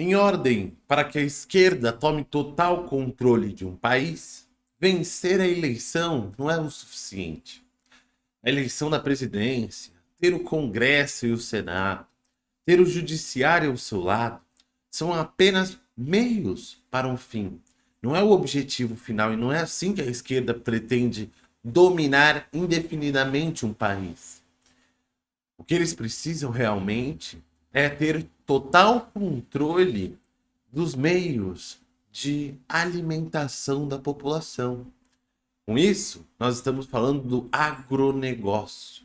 Em ordem para que a esquerda tome total controle de um país, vencer a eleição não é o suficiente. A eleição da presidência, ter o Congresso e o Senado, ter o Judiciário ao seu lado, são apenas meios para um fim. Não é o objetivo final e não é assim que a esquerda pretende dominar indefinidamente um país. O que eles precisam realmente é ter total controle dos meios de alimentação da população. Com isso, nós estamos falando do agronegócio.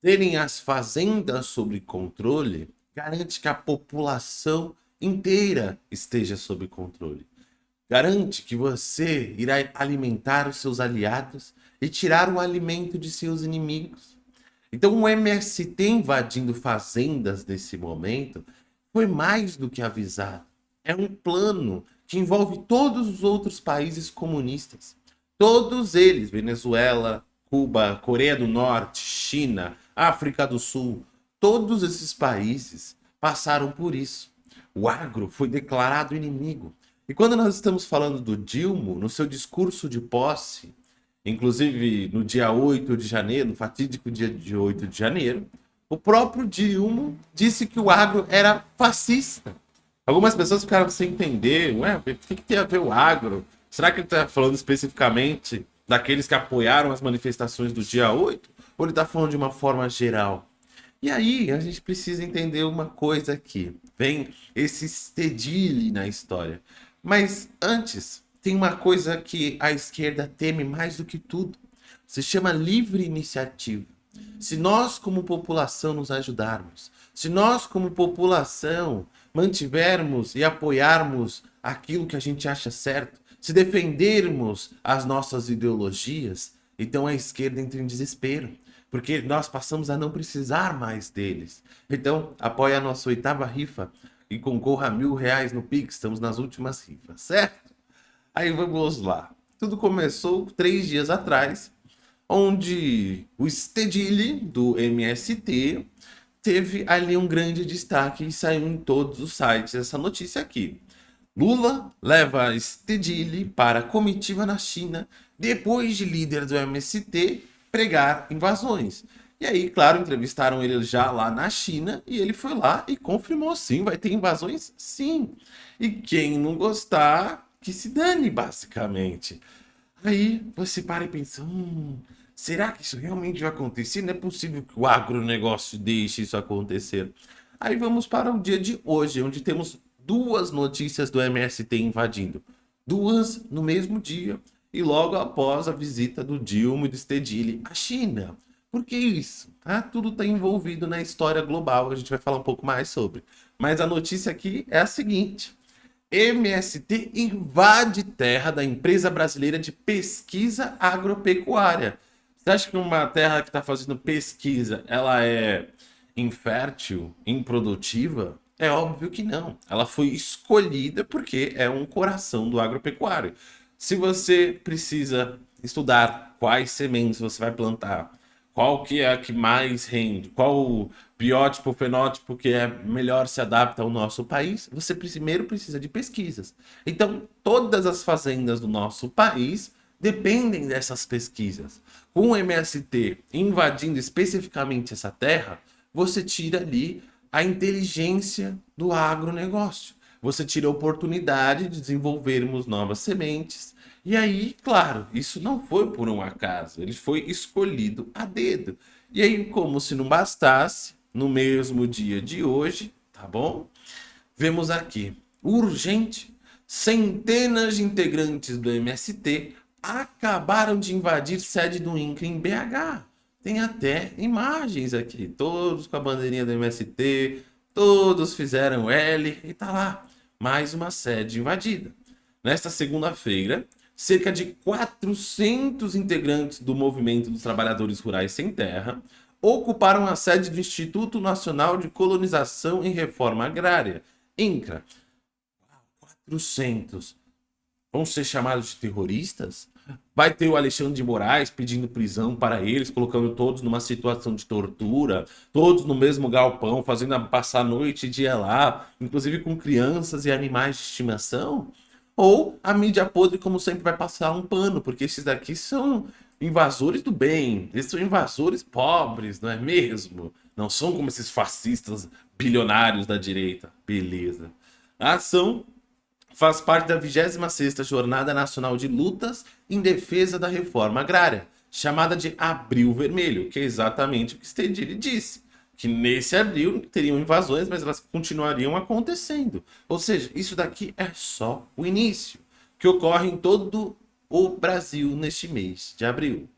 Terem as fazendas sob controle garante que a população inteira esteja sob controle. Garante que você irá alimentar os seus aliados e tirar o alimento de seus inimigos. Então o MST invadindo fazendas nesse momento foi mais do que avisado. É um plano que envolve todos os outros países comunistas. Todos eles, Venezuela, Cuba, Coreia do Norte, China, África do Sul, todos esses países passaram por isso. O agro foi declarado inimigo. E quando nós estamos falando do Dilma, no seu discurso de posse, Inclusive, no dia 8 de janeiro, no fatídico dia de 8 de janeiro, o próprio Dilma disse que o agro era fascista. Algumas pessoas ficaram sem entender, ué, o que, que tem a ver o agro? Será que ele está falando especificamente daqueles que apoiaram as manifestações do dia 8? Ou ele está falando de uma forma geral? E aí, a gente precisa entender uma coisa aqui. Vem esse stedile na história. Mas antes, tem uma coisa que a esquerda teme mais do que tudo. Se chama livre iniciativa. Se nós, como população, nos ajudarmos, se nós, como população, mantivermos e apoiarmos aquilo que a gente acha certo, se defendermos as nossas ideologias, então a esquerda entra em desespero, porque nós passamos a não precisar mais deles. Então, apoie a nossa oitava rifa e concorra a mil reais no Pix, estamos nas últimas rifas, certo? Aí vamos lá. Tudo começou três dias atrás, onde o Stedile do MST teve ali um grande destaque e saiu em todos os sites essa notícia aqui. Lula leva Stedile para comitiva na China depois de líder do MST pregar invasões. E aí, claro, entrevistaram ele já lá na China e ele foi lá e confirmou sim, vai ter invasões sim. E quem não gostar que se dane, basicamente. Aí você para e pensa, hum, será que isso realmente vai acontecer? Não é possível que o agronegócio deixe isso acontecer. Aí vamos para o dia de hoje, onde temos duas notícias do MST invadindo. Duas no mesmo dia e logo após a visita do Dilma e do Stedile à China. Por que isso? Ah, tudo está envolvido na história global, a gente vai falar um pouco mais sobre. Mas a notícia aqui é a seguinte. MST invade terra da empresa brasileira de pesquisa agropecuária. Você acha que uma terra que está fazendo pesquisa, ela é infértil, improdutiva? É óbvio que não. Ela foi escolhida porque é um coração do agropecuário. Se você precisa estudar quais sementes você vai plantar, qual que é a que mais rende, qual biótipo, fenótipo que é melhor se adapta ao nosso país, você primeiro precisa de pesquisas. Então, todas as fazendas do nosso país dependem dessas pesquisas. Com o MST invadindo especificamente essa terra, você tira ali a inteligência do agronegócio. Você tira a oportunidade de desenvolvermos novas sementes, e aí, claro, isso não foi por um acaso, ele foi escolhido a dedo. E aí, como se não bastasse, no mesmo dia de hoje, tá bom? Vemos aqui, urgente, centenas de integrantes do MST acabaram de invadir sede do INCRA em BH. Tem até imagens aqui, todos com a bandeirinha do MST, todos fizeram L e tá lá, mais uma sede invadida. Nesta segunda-feira, cerca de 400 integrantes do Movimento dos Trabalhadores Rurais Sem Terra ocuparam a sede do Instituto Nacional de Colonização e Reforma Agrária, INCRA. 400. Vão ser chamados de terroristas? Vai ter o Alexandre de Moraes pedindo prisão para eles, colocando todos numa situação de tortura, todos no mesmo galpão, fazendo passar noite e dia lá, inclusive com crianças e animais de estimação? Ou a mídia podre, como sempre, vai passar um pano, porque esses daqui são invasores do bem, eles são invasores pobres, não é mesmo? Não são como esses fascistas bilionários da direita. Beleza. A ação faz parte da 26ª Jornada Nacional de Lutas em Defesa da Reforma Agrária, chamada de Abril Vermelho, que é exatamente o que Stedili disse, que nesse abril teriam invasões, mas elas continuariam acontecendo. Ou seja, isso daqui é só o início, que ocorre em todo o Brasil neste mês de abril.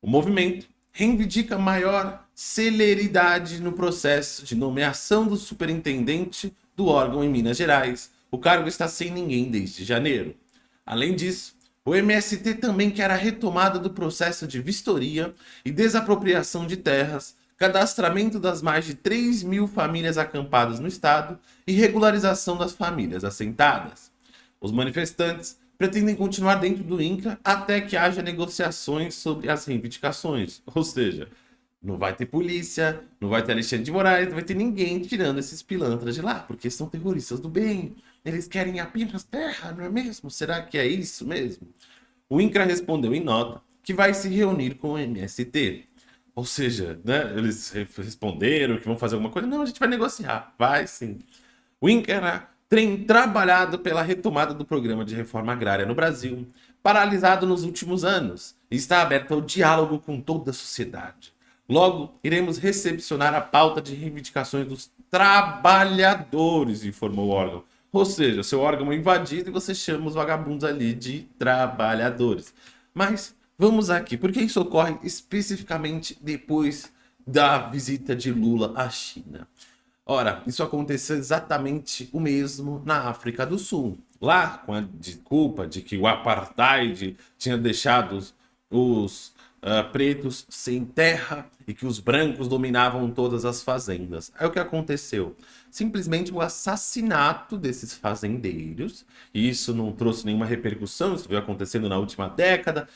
O movimento reivindica maior celeridade no processo de nomeação do superintendente do órgão em Minas Gerais, o cargo está sem ninguém desde janeiro. Além disso, o MST também quer a retomada do processo de vistoria e desapropriação de terras, cadastramento das mais de 3 mil famílias acampadas no estado e regularização das famílias assentadas. Os manifestantes pretendem continuar dentro do INCRA até que haja negociações sobre as reivindicações, ou seja, não vai ter polícia, não vai ter Alexandre de Moraes, não vai ter ninguém tirando esses pilantras de lá, porque são terroristas do bem. Eles querem apenas terra, não é mesmo? Será que é isso mesmo? O INCRA respondeu em nota que vai se reunir com o MST. Ou seja, né, eles responderam que vão fazer alguma coisa. Não, a gente vai negociar. Vai sim. O INCRA tem trabalhado pela retomada do programa de reforma agrária no Brasil, paralisado nos últimos anos, e está aberto ao diálogo com toda a sociedade. Logo, iremos recepcionar a pauta de reivindicações dos trabalhadores, informou o órgão. Ou seja, seu órgão é invadido e você chama os vagabundos ali de trabalhadores. Mas vamos aqui, porque isso ocorre especificamente depois da visita de Lula à China. Ora, isso aconteceu exatamente o mesmo na África do Sul. Lá, com a desculpa de que o apartheid tinha deixado os uh, pretos sem terra e que os brancos dominavam todas as fazendas. Aí o que aconteceu? Simplesmente o assassinato desses fazendeiros, e isso não trouxe nenhuma repercussão, isso veio acontecendo na última década,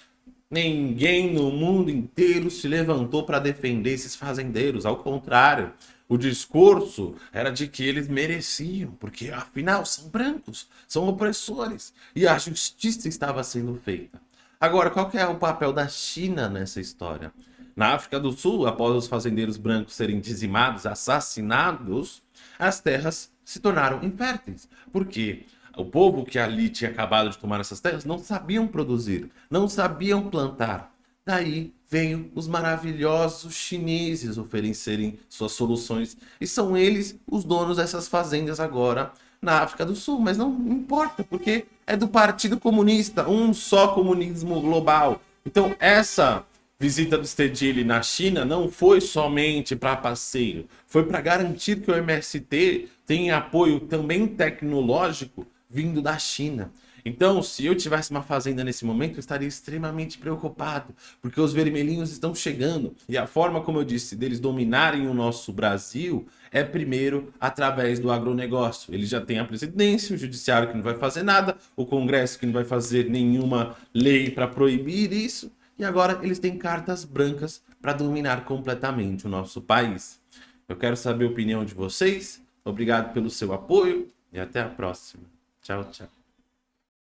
Ninguém no mundo inteiro se levantou para defender esses fazendeiros, ao contrário, o discurso era de que eles mereciam, porque afinal são brancos, são opressores, e a justiça estava sendo feita. Agora, qual é o papel da China nessa história? Na África do Sul, após os fazendeiros brancos serem dizimados, assassinados, as terras se tornaram inférteis. Por quê? O povo que ali tinha acabado de tomar essas terras não sabiam produzir, não sabiam plantar. Daí veio os maravilhosos chineses oferecerem suas soluções. E são eles os donos dessas fazendas agora na África do Sul. Mas não importa, porque é do Partido Comunista, um só comunismo global. Então essa visita do Stedili na China não foi somente para passeio, foi para garantir que o MST tem apoio também tecnológico vindo da China. Então, se eu tivesse uma fazenda nesse momento, eu estaria extremamente preocupado, porque os vermelhinhos estão chegando. E a forma, como eu disse, deles dominarem o nosso Brasil é primeiro através do agronegócio. Eles já têm a presidência, o judiciário que não vai fazer nada, o Congresso que não vai fazer nenhuma lei para proibir isso, e agora eles têm cartas brancas para dominar completamente o nosso país. Eu quero saber a opinião de vocês, obrigado pelo seu apoio e até a próxima. Tchau, tchau.